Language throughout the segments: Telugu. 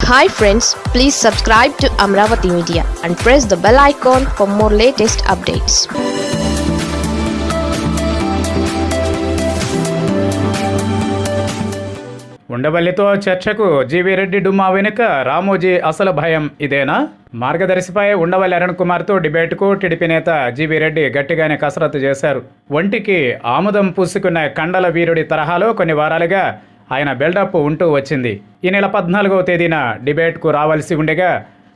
Hi friends please subscribe to Amaravati media and press the bell icon for more latest updates ఉండవల్లితో చర్చకు జీవీ రెడ్డి డుమా వెనుక రామోజీ అసలు భయం ఇదేనా? మార్గదర్శిపై ఉండవల్లి అరుణ్ కుమార్తో డిబేట్కు టీడీపీ నేత జీవీ రెడ్డి గట్టిగానే కసరత్తు చేశారు. ఒంటికి ఆముదం పూసుకున్న కండల వీరుడి తరహాలో కొన్ని వారాలుగా ఆయన బిల్డప్ ఉంటూ వచ్చింది. ఈ నెల పద్నాలుగవ తేదీన డిబేట్కు రావాల్సి ఉండగా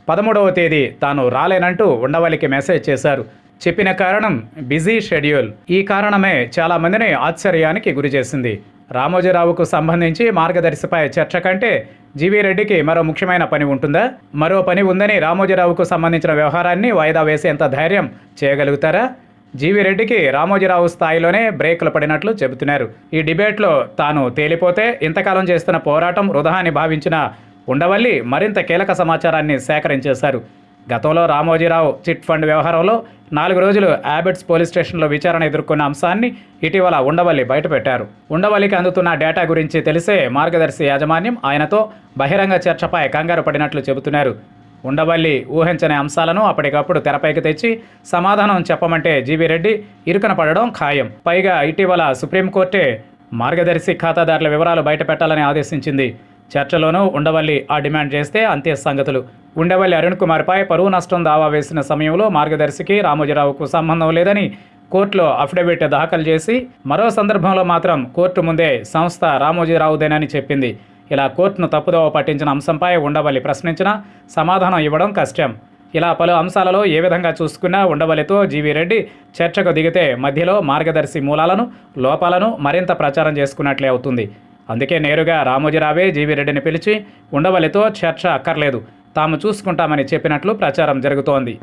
పదమూడవ తేదీ తాను రాలేనంటూ ఉండవల్లికి మెసేజ్ చేశారు. చెప్పిన కారణం బిజీ షెడ్యూల్. ఈ కారణమే చాలామందిని ఆశ్చర్యానికి గురిచేసింది రామోజీరావుకు సంబంధించి మార్గదర్శిపై చర్చ కంటే జీవీ రెడ్డికి మరో ముఖ్యమైన పని ఉంటుందా? మరో పని ఉందని రామోజీరావుకు సంబంధించిన వ్యవహారాన్ని వాయిదా వేసేంత ధైర్యం చేయగలుగుతారా? జీవి రెడ్డికి రామోజీరావు స్థాయిలోనే బ్రేకులు పడినట్లు చెబుతున్నారు. ఈ డిబేట్లో తాను తేలిపోతే ఇంతకాలం చేస్తున్న పోరాటం వృధా అని భావించిన ఉండవల్లి మరింత కీలక సమాచారాన్ని సేకరించేశారు. గతంలో రామోజీరావు చిట్ ఫండ్ వ్యవహారంలో నాలుగు రోజులు యాబిట్స్ పోలీస్ స్టేషన్లో విచారణ ఎదుర్కొన్న అంశాన్ని ఇటీవల ఉండవల్లి బయటపెట్టారు. ఉండవల్లికి అందుతున్న డేటా గురించి తెలిసే మార్గదర్శి యాజమాన్యం ఆయనతో బహిరంగ చర్చపై కంగారు పడినట్లు చెబుతున్నారు. ఉండవల్లి ఊహించని అంశాలను అప్పటికప్పుడు తెరపైకి తెచ్చి సమాధానం చెప్పమంటే జీవీ రెడ్డి ఇరుకన పడడం ఖాయం. పైగా ఇటీవల సుప్రీంకోర్టే మార్గదర్శి ఖాతాదారుల వివరాలు బయటపెట్టాలని ఆదేశించింది. చర్చలోనూ ఉండవల్లి ఆ డిమాండ్ చేస్తే అంతే సంగతులు. ఉండవల్లి అరుణ్ కుమార్పై పరువు నష్టం దావా వేసిన సమయంలో మార్గదర్శికి రామోజీరావుకు సంబంధం లేదని కోర్టులో అఫిడవిట్ దాఖలు చేసి మరో సందర్భంలో మాత్రం కోర్టు ముందే సంస్థ రామోజీరావుదేనని చెప్పింది. ఇలా కోర్టును తప్పుదోవ పట్టించిన అంశంపై ఉండవల్లి ప్రశ్నించినా సమాధానం ఇవ్వడం కష్టం. ఇలా పలు అంశాలలో ఏ విధంగా చూసుకున్నా ఉండవల్లితో జీవీ రెడ్డి చర్చకు దిగితే మధ్యలో మార్గదర్శి మూలాలను లోపాలను మరింత ప్రచారం చేసుకున్నట్లే అవుతుంది. అందుకే నేరుగా రామోజీరావే జీవీ రెడ్డిని పిలిచి ఉండవల్లితో చర్చ అక్కర్లేదు. తాము చూసుకుంటామని చెప్పినట్లు ప్రచారం జరుగుతోంది.